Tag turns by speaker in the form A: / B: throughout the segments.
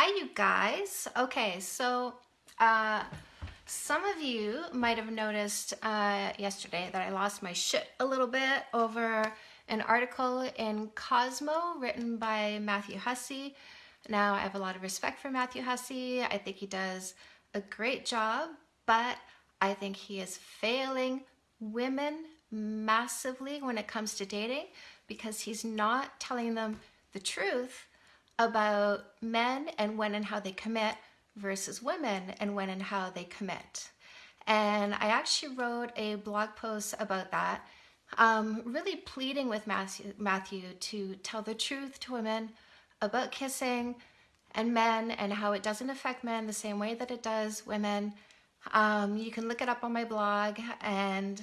A: Hi, you guys. Okay, so uh, some of you might have noticed uh, yesterday that I lost my shit a little bit over an article in Cosmo written by Matthew Hussey. Now, I have a lot of respect for Matthew Hussey. I think he does a great job, but I think he is failing women massively when it comes to dating because he's not telling them the truth about men and when and how they commit versus women and when and how they commit. And I actually wrote a blog post about that, um, really pleading with Matthew, Matthew to tell the truth to women about kissing and men and how it doesn't affect men the same way that it does women. Um, you can look it up on my blog and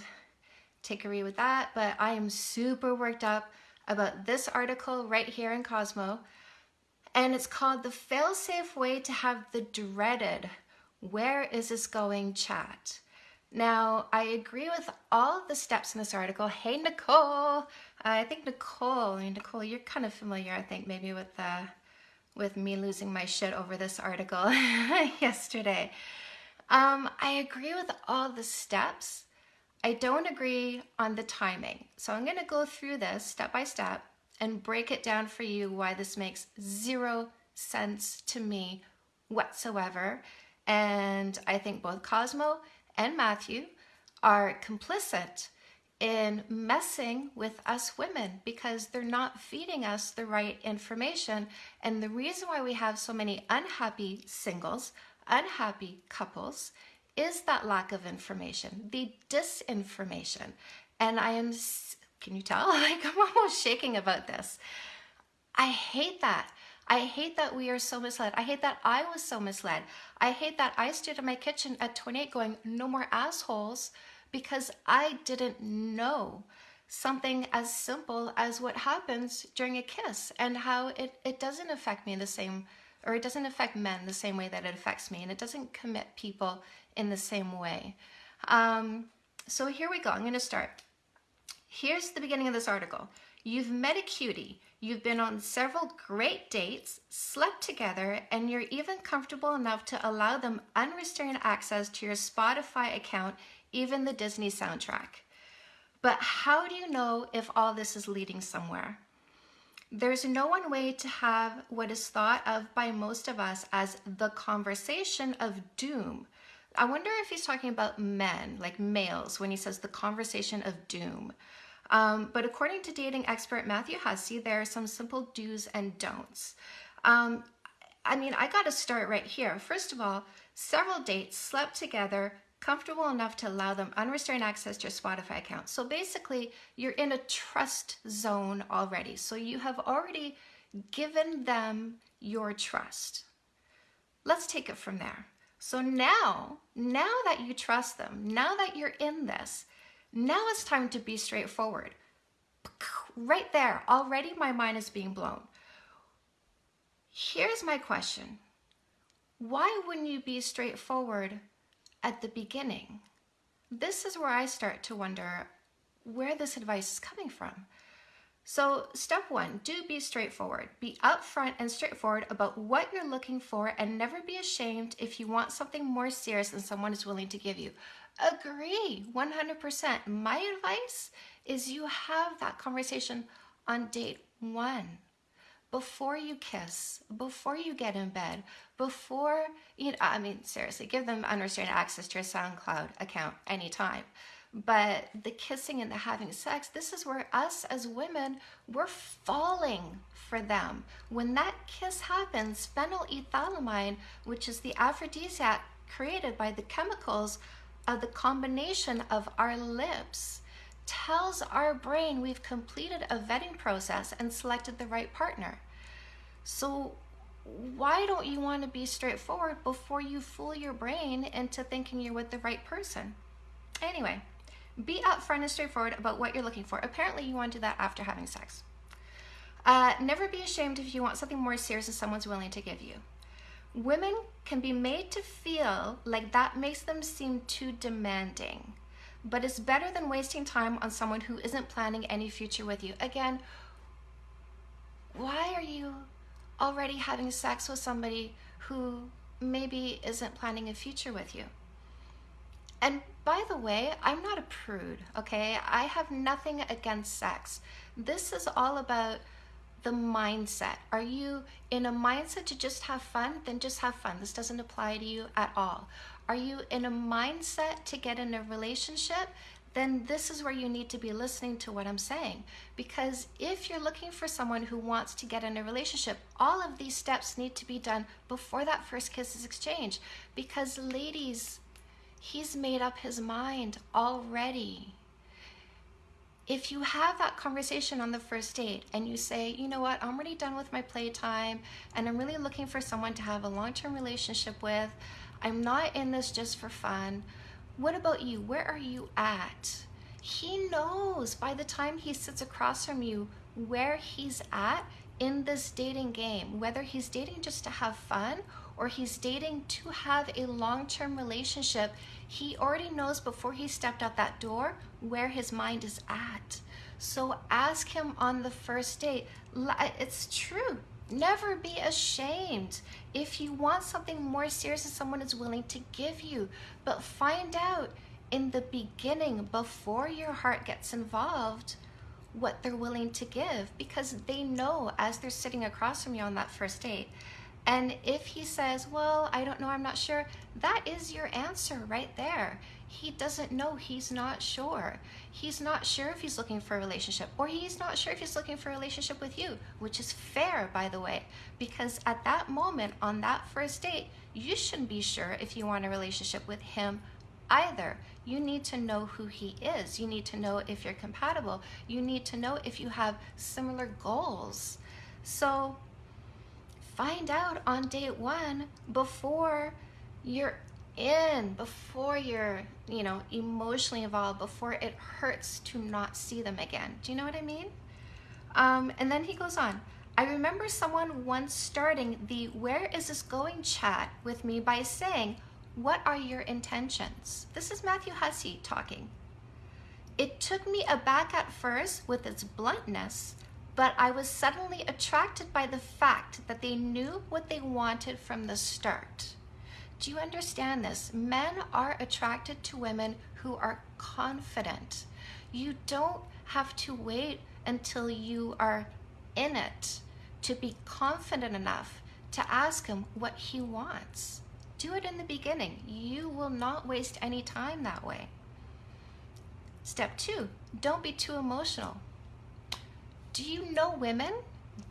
A: take a read with that, but I am super worked up about this article right here in Cosmo and it's called the fail-safe way to have the dreaded where is this going chat. Now, I agree with all the steps in this article. Hey, Nicole. I think Nicole, I mean, Nicole, you're kind of familiar, I think, maybe with uh, with me losing my shit over this article yesterday. Um, I agree with all the steps. I don't agree on the timing. So I'm going to go through this step by step and break it down for you why this makes zero sense to me whatsoever. And I think both Cosmo and Matthew are complicit in messing with us women because they're not feeding us the right information. And the reason why we have so many unhappy singles, unhappy couples, is that lack of information, the disinformation. And I am can you tell? Like I'm almost shaking about this. I hate that. I hate that we are so misled. I hate that I was so misled. I hate that I stood in my kitchen at 28 going, no more assholes, because I didn't know something as simple as what happens during a kiss and how it, it doesn't affect me the same, or it doesn't affect men the same way that it affects me, and it doesn't commit people in the same way. Um, so here we go. I'm going to start. Here's the beginning of this article. You've met a cutie, you've been on several great dates, slept together, and you're even comfortable enough to allow them unrestrained access to your Spotify account, even the Disney soundtrack. But how do you know if all this is leading somewhere? There's no one way to have what is thought of by most of us as the conversation of doom. I wonder if he's talking about men, like males, when he says the conversation of doom. Um, but according to dating expert Matthew Hussey, there are some simple do's and don'ts. Um, I mean, I got to start right here. First of all, several dates slept together, comfortable enough to allow them unrestrained access to your Spotify account. So basically, you're in a trust zone already. So you have already given them your trust. Let's take it from there. So now, now that you trust them, now that you're in this, now it's time to be straightforward. Right there, already my mind is being blown. Here's my question. Why wouldn't you be straightforward at the beginning? This is where I start to wonder where this advice is coming from. So step one, do be straightforward. Be upfront and straightforward about what you're looking for and never be ashamed if you want something more serious than someone is willing to give you. Agree, 100%. My advice is you have that conversation on date one before you kiss, before you get in bed, before, you know, I mean, seriously, give them unrestrained access to your SoundCloud account anytime. But the kissing and the having sex, this is where us as women, we're falling for them. When that kiss happens, phenylethylamine, which is the aphrodisiac created by the chemicals of the combination of our lips tells our brain we've completed a vetting process and selected the right partner. So why don't you want to be straightforward before you fool your brain into thinking you're with the right person? Anyway, be upfront and straightforward about what you're looking for. Apparently you want to do that after having sex. Uh, never be ashamed if you want something more serious than someone's willing to give you. Women can be made to feel like that makes them seem too demanding, but it's better than wasting time on someone who isn't planning any future with you. Again, why are you already having sex with somebody who maybe isn't planning a future with you. And by the way, I'm not a prude, okay? I have nothing against sex. This is all about the mindset. Are you in a mindset to just have fun? Then just have fun. This doesn't apply to you at all. Are you in a mindset to get in a relationship? Then this is where you need to be listening to what I'm saying. Because if you're looking for someone who wants to get in a relationship, all of these steps need to be done before that first kiss is exchanged. Because, ladies, he's made up his mind already if you have that conversation on the first date and you say, you know what, I'm already done with my playtime and I'm really looking for someone to have a long term relationship with, I'm not in this just for fun. What about you? Where are you at? He knows by the time he sits across from you where he's at in this dating game, whether he's dating just to have fun or he's dating to have a long term relationship, he already knows before he stepped out that door where his mind is at. So ask him on the first date. It's true. Never be ashamed if you want something more serious that someone is willing to give you. But find out in the beginning, before your heart gets involved, what they're willing to give because they know as they're sitting across from you on that first date and if he says, Well, I don't know, I'm not sure, that is your answer right there. He doesn't know, he's not sure. He's not sure if he's looking for a relationship, or he's not sure if he's looking for a relationship with you, which is fair, by the way, because at that moment on that first date, you shouldn't be sure if you want a relationship with him either. You need to know who he is. You need to know if you're compatible. You need to know if you have similar goals. So, find out on date one before you're in, before you're, you know, emotionally involved, before it hurts to not see them again. Do you know what I mean? Um, and then he goes on. I remember someone once starting the Where is this going chat with me by saying, What are your intentions? This is Matthew Hussey talking. It took me aback at first with its bluntness, but I was suddenly attracted by the fact that they knew what they wanted from the start. Do you understand this? Men are attracted to women who are confident. You don't have to wait until you are in it to be confident enough to ask him what he wants. Do it in the beginning. You will not waste any time that way. Step two, don't be too emotional do you know women?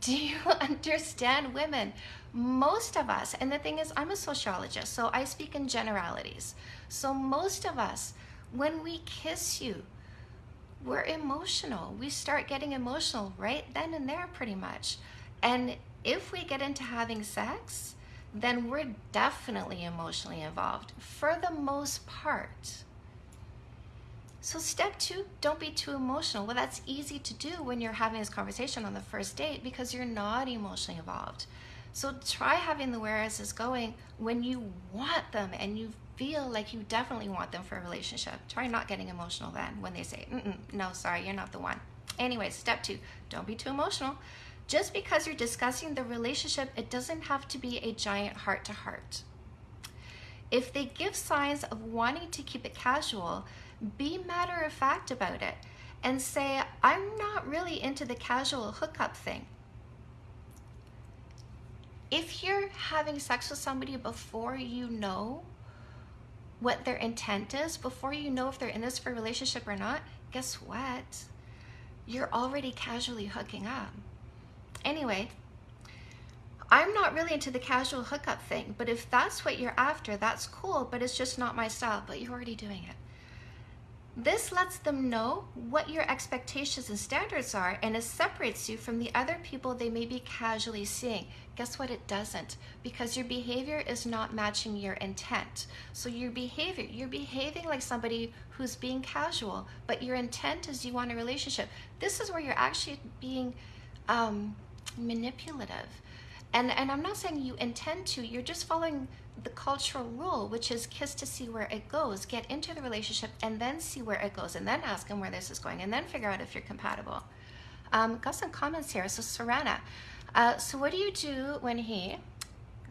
A: Do you understand women? Most of us, and the thing is, I'm a sociologist, so I speak in generalities. So, most of us, when we kiss you, we're emotional. We start getting emotional right then and there, pretty much. And if we get into having sex, then we're definitely emotionally involved for the most part. So, step two, don't be too emotional. Well, that's easy to do when you're having this conversation on the first date because you're not emotionally involved. So, try having the where is this going when you want them and you feel like you definitely want them for a relationship. Try not getting emotional then when they say, no, sorry, you're not the one. Anyway, step two, don't be too emotional. Just because you're discussing the relationship, it doesn't have to be a giant heart to heart. If they give signs of wanting to keep it casual, be matter of fact about it and say, I'm not really into the casual hookup thing. If you're having sex with somebody before you know what their intent is, before you know if they're in this for a relationship or not, guess what? You're already casually hooking up. Anyway, I'm not really into the casual hookup thing, but if that's what you're after, that's cool, but it's just not my style, but you're already doing it. This lets them know what your expectations and standards are, and it separates you from the other people they may be casually seeing. Guess what? It doesn't, because your behavior is not matching your intent. So, your behavior, you're behaving like somebody who's being casual, but your intent is you want a relationship. This is where you're actually being um, manipulative. And, and I'm not saying you intend to, you're just following the cultural rule, which is kiss to see where it goes, get into the relationship and then see where it goes, and then ask him where this is going, and then figure out if you're compatible. Um, got some comments here. So, Sarana, uh, so what do you do when he,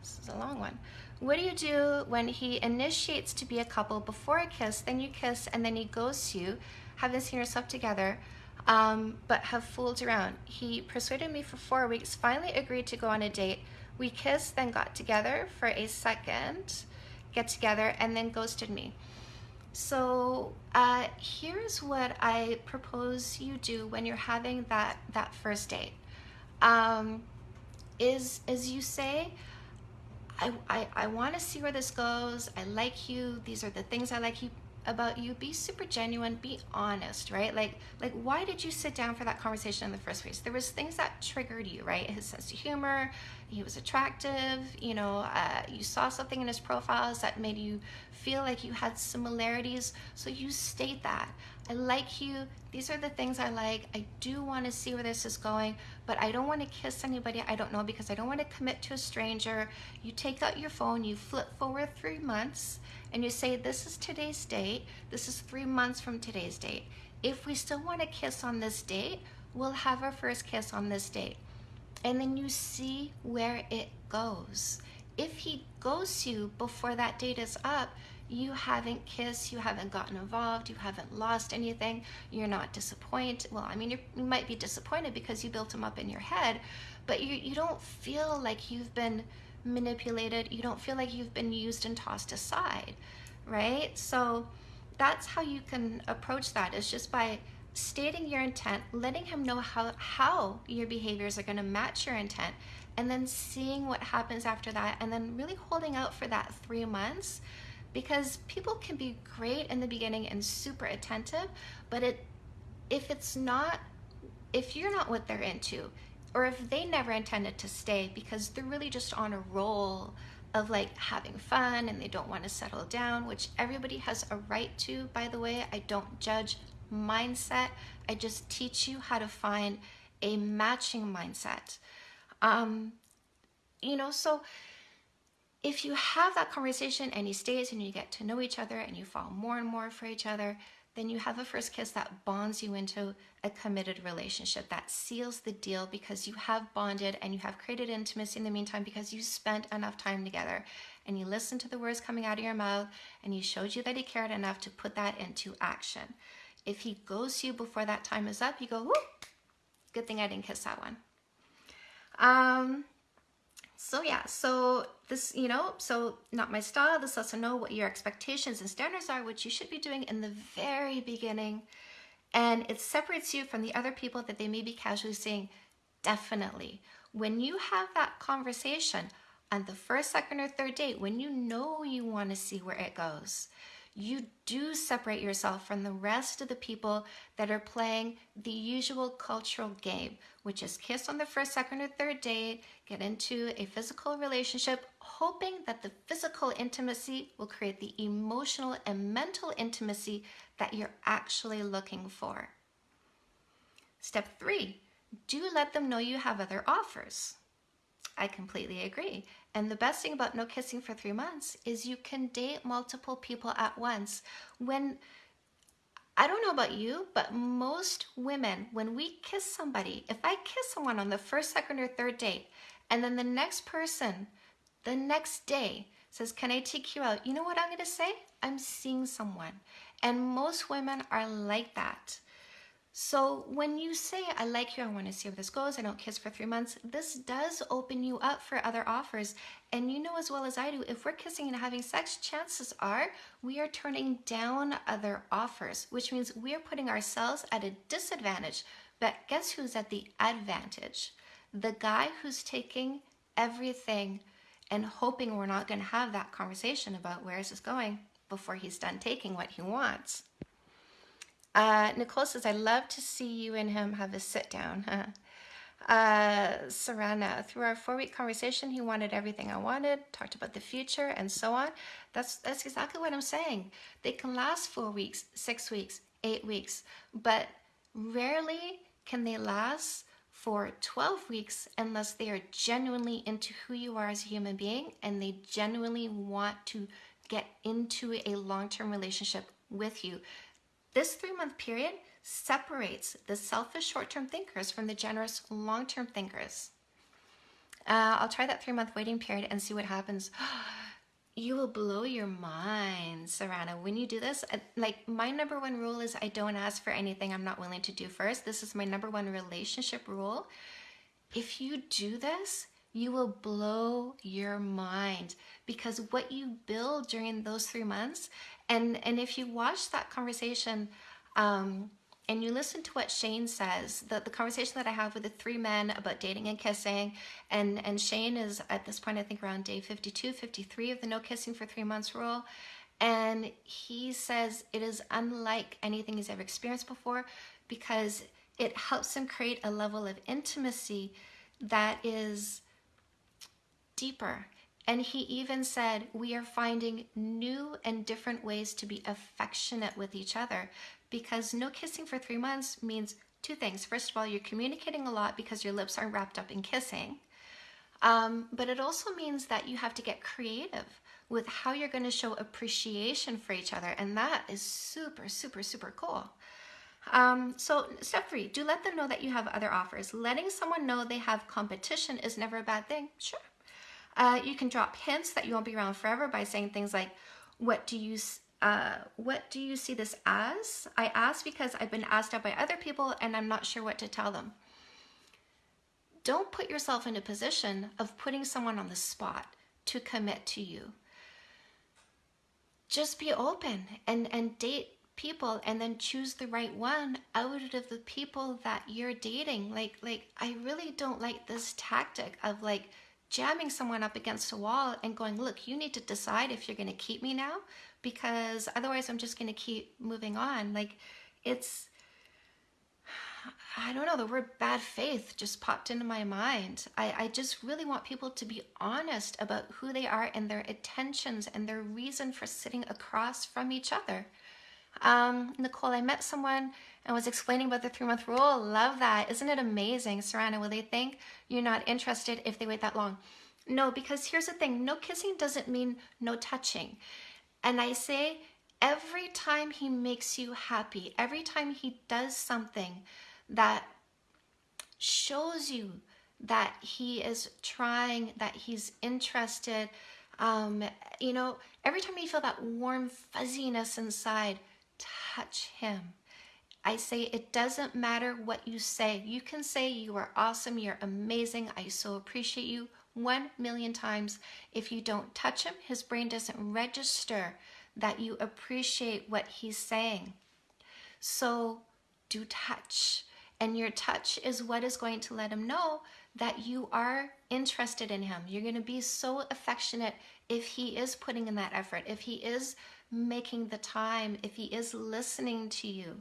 A: this is a long one. What do you do when he initiates to be a couple before a kiss, then you kiss, and then he goes to you, haven't seen yourself together, um, but have fooled around? He persuaded me for four weeks, finally agreed to go on a date. We kissed, then got together for a second, get together, and then ghosted me. So uh, here's what I propose you do when you're having that that first date. Um, is as you say, I, I, I want to see where this goes. I like you. These are the things I like you about you. Be super genuine. Be honest, right? Like like why did you sit down for that conversation in the first place? There was things that triggered you, right? His sense of humor. He was attractive. You know, uh, you saw something in his profiles that made you feel like you had similarities. So you state that. I like you. These are the things I like. I do want to see where this is going, but I don't want to kiss anybody I don't know because I don't want to commit to a stranger. You take out your phone, you flip forward three months, and you say, This is today's date. This is three months from today's date. If we still want to kiss on this date, we'll have our first kiss on this date. And then you see where it goes. If he goes to you before that date is up, you haven't kissed, you haven't gotten involved, you haven't lost anything, you're not disappointed. Well, I mean, you might be disappointed because you built them up in your head, but you, you don't feel like you've been manipulated, you don't feel like you've been used and tossed aside, right? So that's how you can approach that is just by stating your intent, letting him know how, how your behaviors are going to match your intent, and then seeing what happens after that, and then really holding out for that three months because people can be great in the beginning and super attentive, but it if it's not if you're not what they're into or if they never intended to stay because they're really just on a roll of like having fun and they don't want to settle down, which everybody has a right to, by the way. I don't judge mindset. I just teach you how to find a matching mindset. Um, you know, so if you have that conversation and he stays and you get to know each other and you fall more and more for each other, then you have a first kiss that bonds you into a committed relationship that seals the deal because you have bonded and you have created intimacy in the meantime because you spent enough time together and you listened to the words coming out of your mouth and he showed you that he cared enough to put that into action. If he goes to you before that time is up, you go, whoop, good thing I didn't kiss that one. Um, so yeah, so this, you know, so not my style. This lets know what your expectations and standards are, which you should be doing in the very beginning. And it separates you from the other people that they may be casually seeing. Definitely. When you have that conversation on the first, second, or third date, when you know you want to see where it goes, you do separate yourself from the rest of the people that are playing the usual cultural game, which is kiss on the first, second, or third date, get into a physical relationship, hoping that the physical intimacy will create the emotional and mental intimacy that you're actually looking for. Step three, do let them know you have other offers. I completely agree. And the best thing about no kissing for three months is you can date multiple people at once. When I don't know about you, but most women, when we kiss somebody, if I kiss someone on the first, second, or third date, and then the next person, the next day, says, Can I take you out? You know what I'm going to say? I'm seeing someone. And most women are like that. So when you say, I like you, I want to see where this goes, I don't kiss for three months, this does open you up for other offers. And you know as well as I do, if we're kissing and having sex, chances are we are turning down other offers, which means we are putting ourselves at a disadvantage. But guess who's at the advantage? The guy who's taking everything and hoping we're not going to have that conversation about where is this going before he's done taking what he wants. Uh, Nicole says, I love to see you and him have a sit down. uh, Sarana, through our four week conversation, he wanted everything I wanted, talked about the future and so on. That's, that's exactly what I'm saying. They can last four weeks, six weeks, eight weeks, but rarely can they last for 12 weeks unless they are genuinely into who you are as a human being and they genuinely want to get into a long-term relationship with you. This three month period separates the selfish short term thinkers from the generous long term thinkers. Uh, I'll try that three month waiting period and see what happens. you will blow your mind, Serana. When you do this, like my number one rule is I don't ask for anything I'm not willing to do first. This is my number one relationship rule. If you do this, you will blow your mind because what you build during those three months, and and if you watch that conversation, um, and you listen to what Shane says, the, the conversation that I have with the three men about dating and kissing, and, and Shane is at this point, I think around day 52, 53 of the no kissing for three months rule. And he says it is unlike anything he's ever experienced before because it helps him create a level of intimacy that is deeper. And he even said, We are finding new and different ways to be affectionate with each other because no kissing for three months means two things. First of all, you're communicating a lot because your lips aren't wrapped up in kissing. Um, but it also means that you have to get creative with how you're going to show appreciation for each other. And that is super, super, super cool. Um, so step three, do let them know that you have other offers. Letting someone know they have competition is never a bad thing. Sure. Uh, you can drop hints that you won't be around forever by saying things like, what do you uh, what do you see this as? I ask because I've been asked out by other people and I'm not sure what to tell them. Don't put yourself in a position of putting someone on the spot to commit to you. Just be open and, and date people and then choose the right one out of the people that you're dating. Like, like I really don't like this tactic of like jamming someone up against a wall and going, look, you need to decide if you're going to keep me now because otherwise I'm just going to keep moving on. Like it's, I don't know, the word bad faith just popped into my mind. I, I just really want people to be honest about who they are and their intentions and their reason for sitting across from each other. Um, Nicole, I met someone and was explaining about the three month rule. Love that. Isn't it amazing? Serana, will they think you're not interested if they wait that long? No, because here's the thing no kissing doesn't mean no touching. And I say, every time he makes you happy, every time he does something that shows you that he is trying, that he's interested, um, you know, every time you feel that warm fuzziness inside, touch him. I say it doesn't matter what you say. You can say you are awesome, you're amazing, I so appreciate you one million times. If you don't touch him, his brain doesn't register that you appreciate what he's saying. So do touch. And your touch is what is going to let him know that you are interested in him. You're going to be so affectionate if he is putting in that effort, if he is making the time, if he is listening to you.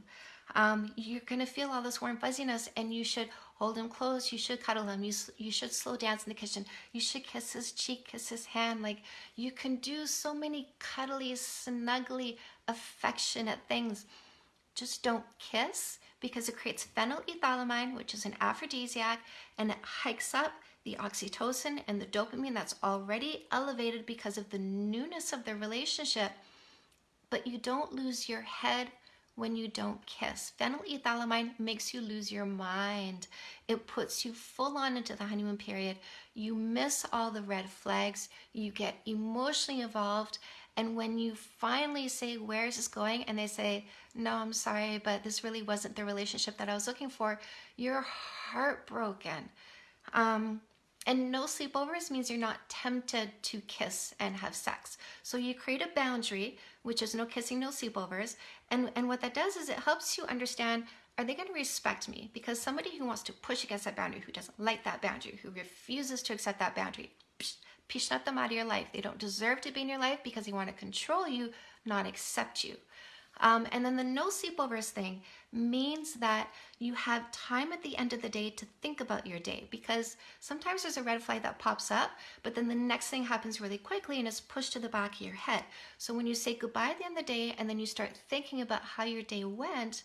A: Um, you're going to feel all this warm fuzziness and you should hold him close. You should cuddle him. You, you should slow dance in the kitchen. You should kiss his cheek, kiss his hand. Like you can do so many cuddly, snuggly, affectionate things. Just don't kiss because it creates phenylethylamine, which is an aphrodisiac, and it hikes up the oxytocin and the dopamine that's already elevated because of the newness of the relationship. But you don't lose your head when you don't kiss. Phenylethylamine makes you lose your mind. It puts you full on into the honeymoon period. You miss all the red flags. You get emotionally involved. And when you finally say, Where is this going? and they say, No, I'm sorry, but this really wasn't the relationship that I was looking for, you're heartbroken. Um, and no sleepovers means you're not tempted to kiss and have sex. So you create a boundary, which is no kissing, no sleepovers. And, and what that does is it helps you understand are they going to respect me? Because somebody who wants to push against that boundary, who doesn't like that boundary, who refuses to accept that boundary, psh, not them out of your life. They don't deserve to be in your life because they want to control you, not accept you. Um, and then the no sleepovers thing means that you have time at the end of the day to think about your day because sometimes there's a red flag that pops up, but then the next thing happens really quickly and it's pushed to the back of your head. So when you say goodbye at the end of the day and then you start thinking about how your day went,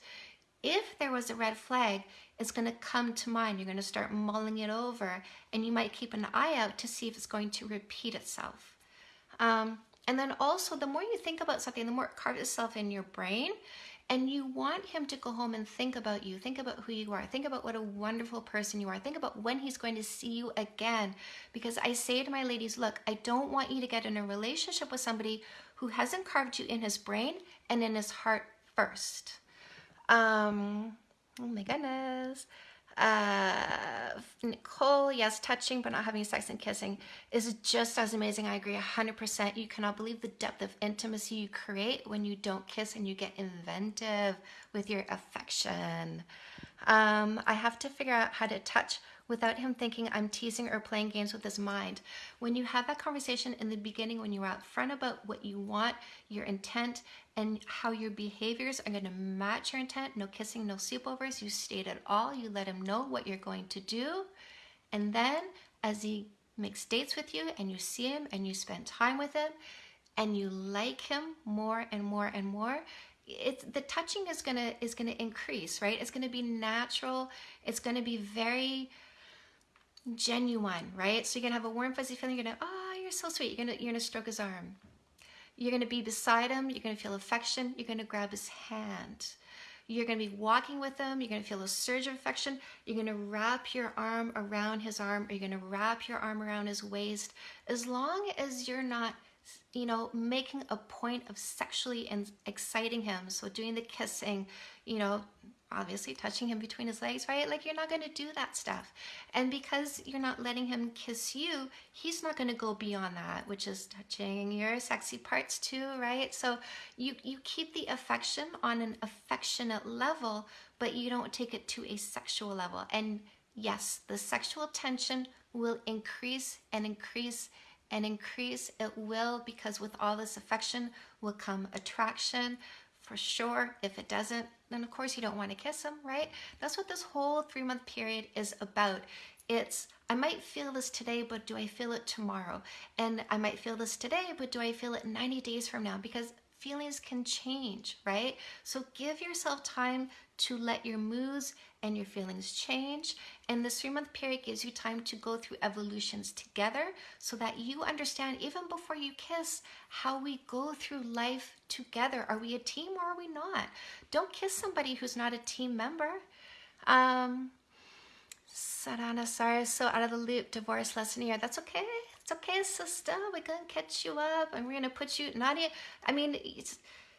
A: if there was a red flag, it's going to come to mind. You're going to start mulling it over and you might keep an eye out to see if it's going to repeat itself. Um, and then also, the more you think about something, the more it carves itself in your brain. And you want him to go home and think about you, think about who you are, think about what a wonderful person you are, think about when he's going to see you again. Because I say to my ladies, look, I don't want you to get in a relationship with somebody who hasn't carved you in his brain and in his heart first. Um, oh my goodness. Uh, Nicole, yes, touching but not having sex and kissing is just as amazing. I agree 100%. You cannot believe the depth of intimacy you create when you don't kiss and you get inventive with your affection. Um, I have to figure out how to touch without him thinking I'm teasing or playing games with his mind. When you have that conversation in the beginning, when you're out front about what you want, your intent, and how your behaviors are going to match your intent, no kissing, no sleepovers, you state it all, you let him know what you're going to do. And then as he makes dates with you and you see him and you spend time with him and you like him more and more and more, it's the touching is gonna is gonna increase, right? It's gonna be natural. It's gonna be very genuine, right? So you're gonna have a warm, fuzzy feeling. You're gonna, oh, you're so sweet. You're gonna, you're gonna stroke his arm. You're gonna be beside him. You're gonna feel affection. You're gonna grab his hand. You're gonna be walking with him. You're gonna feel a surge of affection. You're gonna wrap your arm around his arm, or you're gonna wrap your arm around his waist. As long as you're not, you know, making a point of sexually and exciting him. So doing the kissing, you know, obviously touching him between his legs, right? Like you're not going to do that stuff. And because you're not letting him kiss you, he's not going to go beyond that, which is touching your sexy parts too, right? So you you keep the affection on an affectionate level, but you don't take it to a sexual level. And yes, the sexual tension will increase and increase and increase. It will because with all this affection will come attraction for sure. If it doesn't, then of course you don't want to kiss them, right? That's what this whole three month period is about. It's, I might feel this today, but do I feel it tomorrow? And I might feel this today, but do I feel it 90 days from now? Because feelings can change, right? So give yourself time to let your moods and your feelings change. And this three month period gives you time to go through evolutions together so that you understand, even before you kiss, how we go through life together. Are we a team or are we not? Don't kiss somebody who's not a team member. Um, Sarana, sorry, so out of the loop, divorce lesson here. That's okay. It's okay, sister. We're gonna catch you up and we're gonna put you, not Nadia. I mean,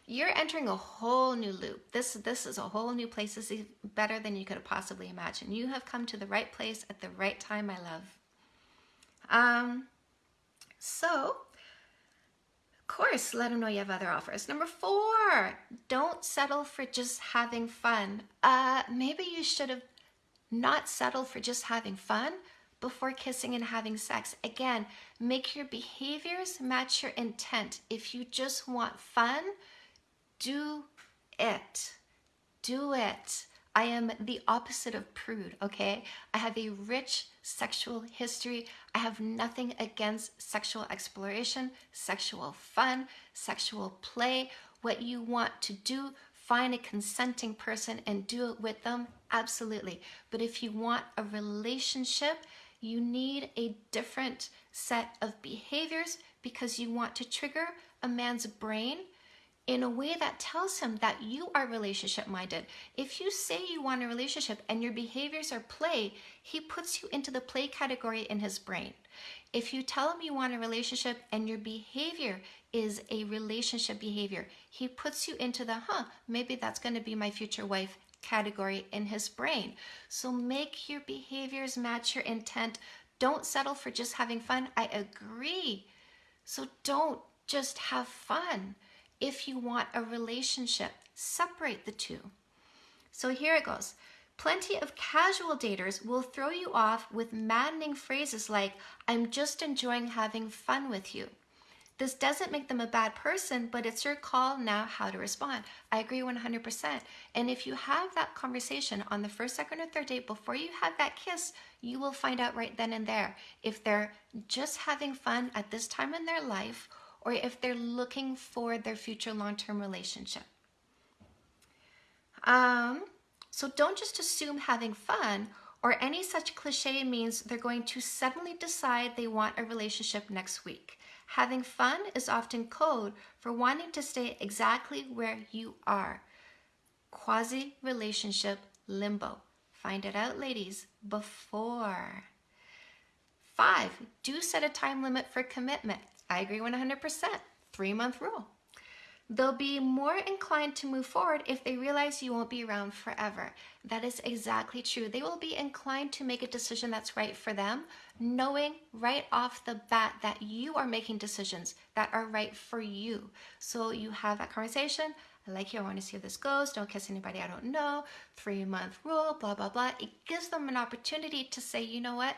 A: you're entering a whole new loop. This this is a whole new place. This is better than you could have possibly imagined. You have come to the right place at the right time, my love. Um, so, of course, let them know you have other offers. Number four, don't settle for just having fun. Uh, maybe you should have not settled for just having fun before kissing and having sex. Again, make your behaviors match your intent. If you just want fun, do it. Do it. I am the opposite of prude, okay? I have a rich sexual history. I have nothing against sexual exploration, sexual fun, sexual play. What you want to do, find a consenting person and do it with them, absolutely. But if you want a relationship, you need a different set of behaviors because you want to trigger a man's brain in a way that tells him that you are relationship minded. If you say you want a relationship and your behaviors are play, he puts you into the play category in his brain. If you tell him you want a relationship and your behavior is a relationship behavior, he puts you into the, huh, maybe that's going to be my future wife category in his brain. So make your behaviors match your intent. Don't settle for just having fun. I agree. So don't just have fun if you want a relationship. Separate the two. So here it goes. Plenty of casual daters will throw you off with maddening phrases like, I'm just enjoying having fun with you. This doesn't make them a bad person, but it's your call now how to respond. I agree 100%. And if you have that conversation on the first, second, or third date before you have that kiss, you will find out right then and there if they're just having fun at this time in their life or if they're looking for their future long-term relationship. Um, so don't just assume having fun or any such cliche means they're going to suddenly decide they want a relationship next week. Having fun is often code for wanting to stay exactly where you are. quasi relationship limbo. Find it out, ladies, before. Five, do set a time limit for commitment. I agree 100%. Three month rule. They'll be more inclined to move forward if they realize you won't be around forever. That is exactly true. They will be inclined to make a decision that's right for them, knowing right off the bat that you are making decisions that are right for you. So you have that conversation. I like you. I want to see how this goes. Don't kiss anybody I don't know. Three month rule, blah, blah, blah. It gives them an opportunity to say, you know what?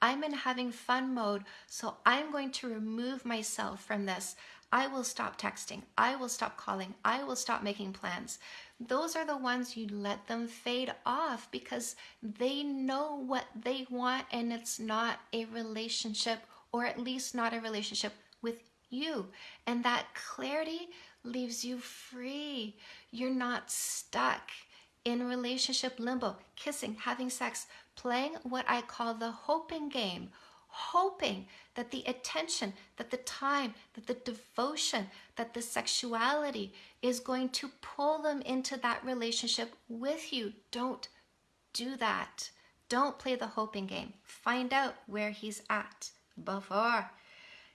A: I'm in having fun mode, so I'm going to remove myself from this. I will stop texting. I will stop calling. I will stop making plans. Those are the ones you let them fade off because they know what they want and it's not a relationship or at least not a relationship with you. And that clarity leaves you free. You're not stuck in relationship limbo, kissing, having sex, playing what I call the hoping game hoping that the attention, that the time, that the devotion, that the sexuality is going to pull them into that relationship with you. Don't do that. Don't play the hoping game. Find out where he's at before.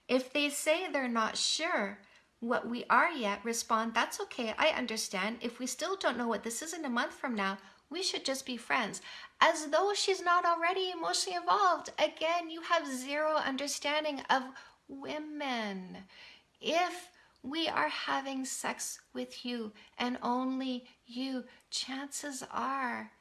A: If they say they're not sure what we are yet, respond, that's okay, I understand. If we still don't know what this is in a month from now, we should just be friends. As though she's not already emotionally involved. Again, you have zero understanding of women. If we are having sex with you and only you, chances are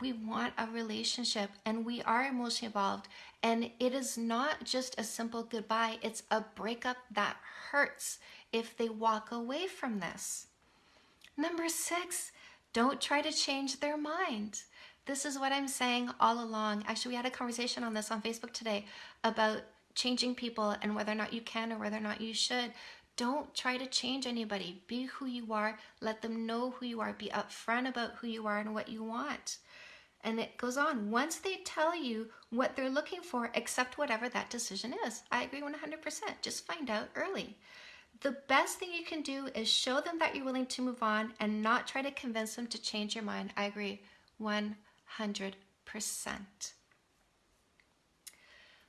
A: we want a relationship and we are emotionally involved. And it is not just a simple goodbye, it's a breakup that hurts if they walk away from this. Number six, don't try to change their mind. This is what I'm saying all along. Actually, we had a conversation on this on Facebook today about changing people and whether or not you can or whether or not you should. Don't try to change anybody. Be who you are. Let them know who you are. Be upfront about who you are and what you want. And it goes on. Once they tell you what they're looking for, accept whatever that decision is. I agree 100%. Just find out early the best thing you can do is show them that you're willing to move on and not try to convince them to change your mind. I agree 100%.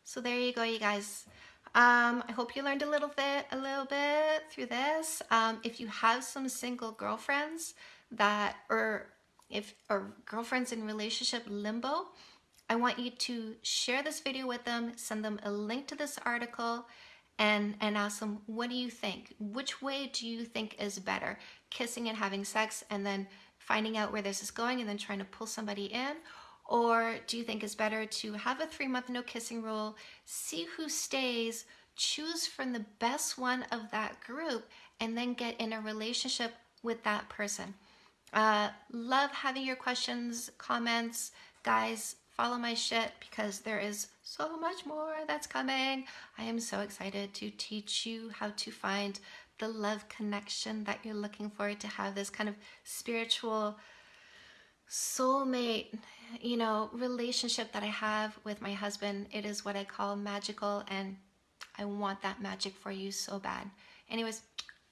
A: So there you go, you guys. Um, I hope you learned a little bit, a little bit through this. Um, if you have some single girlfriends that, or if, or girlfriends in relationship limbo, I want you to share this video with them, send them a link to this article, and and ask them what do you think? Which way do you think is better? Kissing and having sex and then finding out where this is going and then trying to pull somebody in? Or do you think it's better to have a three month no kissing rule see who stays choose from the best one of that group and then get in a relationship with that person? Uh, love having your questions comments. Guys follow my shit because there is so much more that's coming. I am so excited to teach you how to find the love connection that you're looking for to have this kind of spiritual soulmate, you know, relationship that I have with my husband. It is what I call magical and I want that magic for you so bad. Anyways,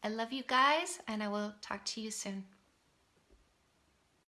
A: I love you guys and I will talk to you soon.